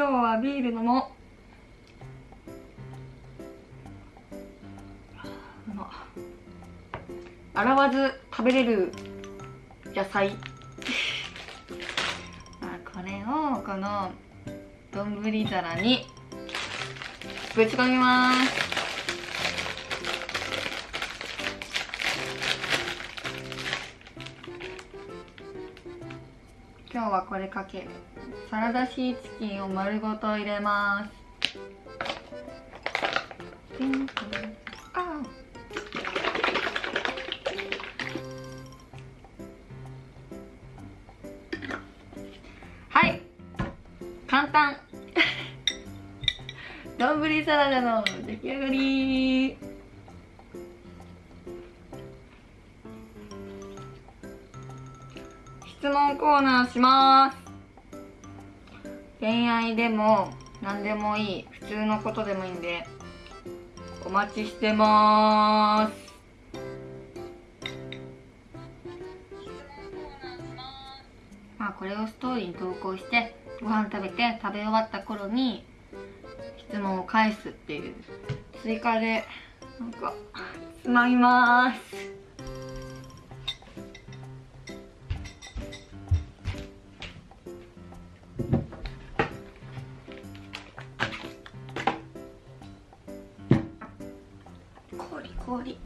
今日はビール飲もう。ま洗わず食べれる野菜。あこれをこの丼皿にぶち込みます。今日はこれかけるサラダシーチキンを丸ごと入れます。はい。簡単。丼サラダの出来上がり。質問コーナーします。恋愛でも何でもいい。普通のことでもいいんでお待ちしてます。まあこれをストーリーに投稿してご飯食べて食べ終わった頃に質問を返すっていう。追加でなんかつまみます。氷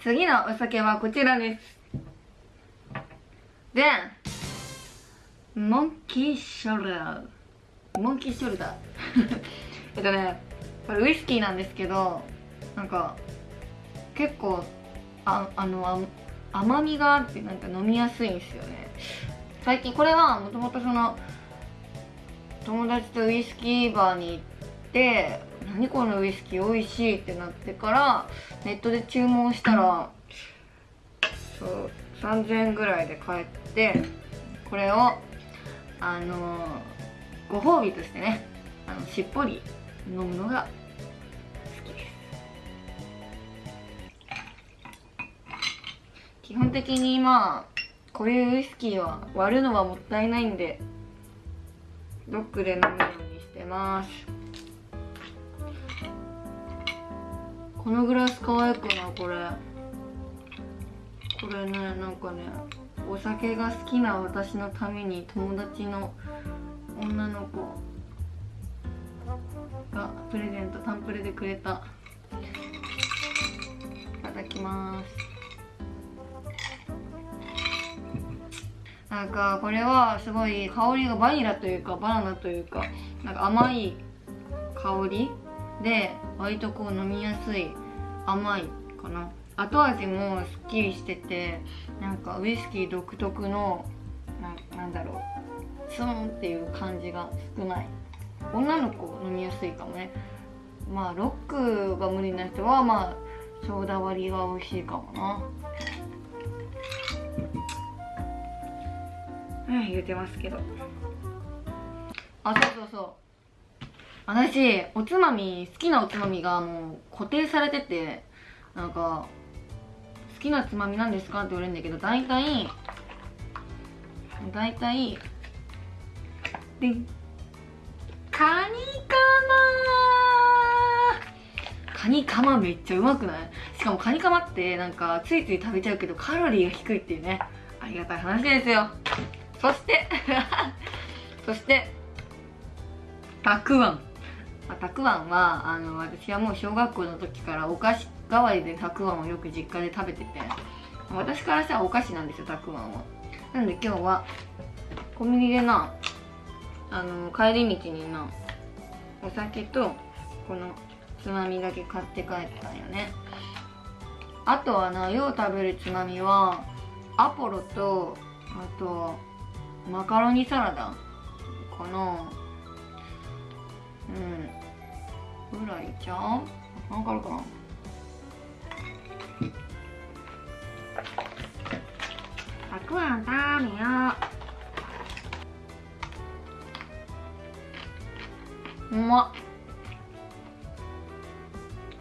次のお酒はこちらです。でモンキーショルダー。モンキーショルダー。えっとねこれウイスキーなんですけどなんか結構ああの甘みがあってなんか飲みやすいんですよね。最近これはもともとその友達とウイスキーバーに行って何このウイスキー美味しいってなってからネットで注文したらそう3000円ぐらいで買ってこれをあのご褒美としてねあのしっぽり飲むのが好きです。基本的にまあこういうウイスキーは割るのはもったいないんでドックで飲むようにしてます。このグラス可愛くない？これ。これねなんかねお酒が好きな私のために友達の女の子がプレゼントタンプレでくれた。いただきます。なんかこれはすごい香りがバニラというかバナナというかなんか甘い香りで割とこう飲みやすい甘いかな。後味もすっきりしててなんかウイスキー独特のななんだろうツンっていう感じが少ない。女の子飲みやすいかもね。まあロックが無理な人はまあソーダ割りが美味しいかもな。うん言うてますけど。あそうそうそう。私おつまみ好きなおつまみがもう固定されててなんか好きなつまみなんですかって言われるんだけど大体大体でカニカマ。カニカマめっちゃうまくない？しかもカニカマってなんかついつい食べちゃうけどカロリーが低いっていうね。ありがたい話ですよ。そして そしてたくあんたくあんはあの私はもう小学校の時からお菓子代わりでたくあんをよく実家で食べてて私からしたらお菓子なんですよたくあんは。なんで今日はコンビニでなあの帰り道になお酒とこのつまみだけ買って帰ったんよね。あとはなよう食べるつまみはアポロとあとマカロニサラダかな。うん。ぐらいじゃん。わかるかな？たくあん食べよ。ううまっ。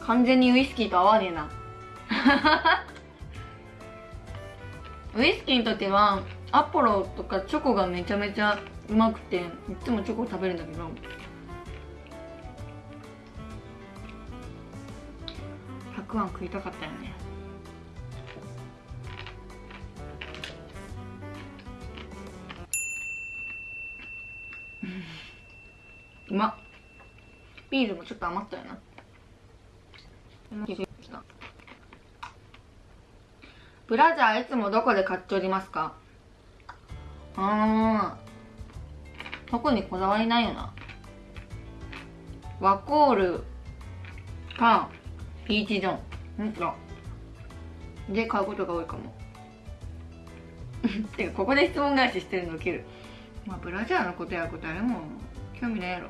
完全にウイスキーと合わねえな。ウイスキーにとってはアポロとかチョコがめちゃめちゃうまくていつもチョコ食べるんだけどくあん食いたかったよね。うまっ。ビールもちょっと余ったよな。ブラジャーいつもどこで買っておりますか？あー。特にこだわりないよな。ワコールかピーチジョンん。とで買うことが多いかも。てかここで質問返ししてるのウケる。まあブラジャーのことやことあれも興味ないやろ。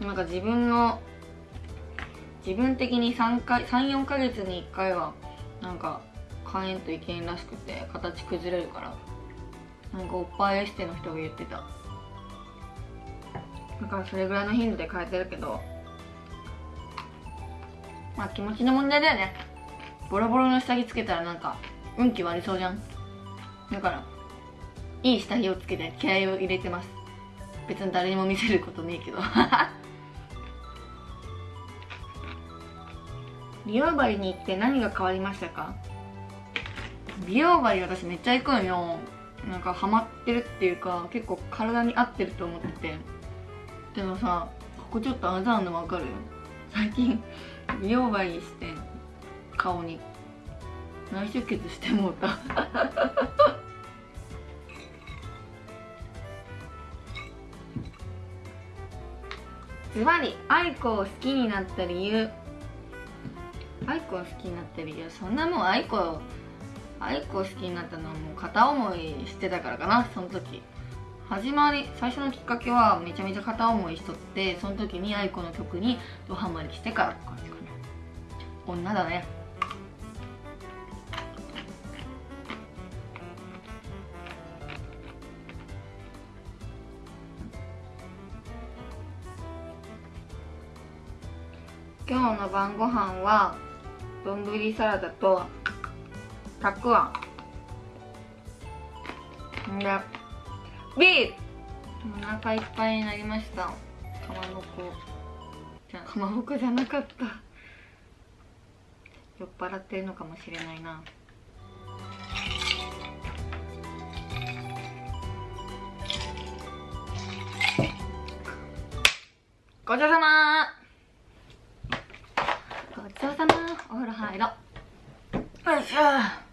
なんか自分の自分的に3回34ヶ月に1回はなんか変えんといけんらしくて形崩れるから。なんかおっぱいエステの人が言ってた。だからそれぐらいの頻度で変えてるけどまあ気持ちの問題だよね。ボロボロの下着つけたらなんか運気悪そうじゃん。だからいい下着をつけて気合を入れてます。別に誰にも見せることねえけど。美容針に行って何が変わりましたか？美容針私めっちゃ行くんよ。なんかハマってるっていうか結構体に合ってると思ってて。でもさここちょっとあざあるの分かる？最近美容針して顔に。内出血してもうた。ズバリ愛子を好きになった理由。愛子を好きになった理由。そんなもん愛子愛子を好きになったのはもう片思いしてたからかなその時。始まり最初のきっかけはめちゃめちゃ片思いしとってその時に愛子の曲にドハマりしてからって感じかな。女だね。今日の晩ご飯は丼サラダとたくあん。でビール。お腹いっぱいになりました。かまぼこ。じゃかまぼこじゃなかった。酔っ払ってるのかもしれないな。ごちそうさま。ごちそうさま。お風呂入ろう。よいしょ。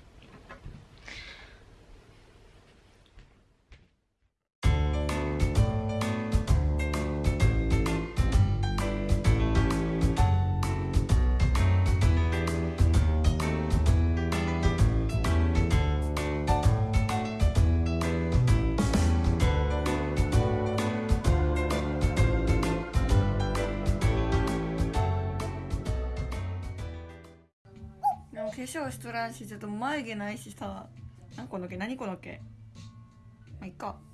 をしとらんしちょっと眉毛ないしさ。何この毛？何この毛？まあいっか。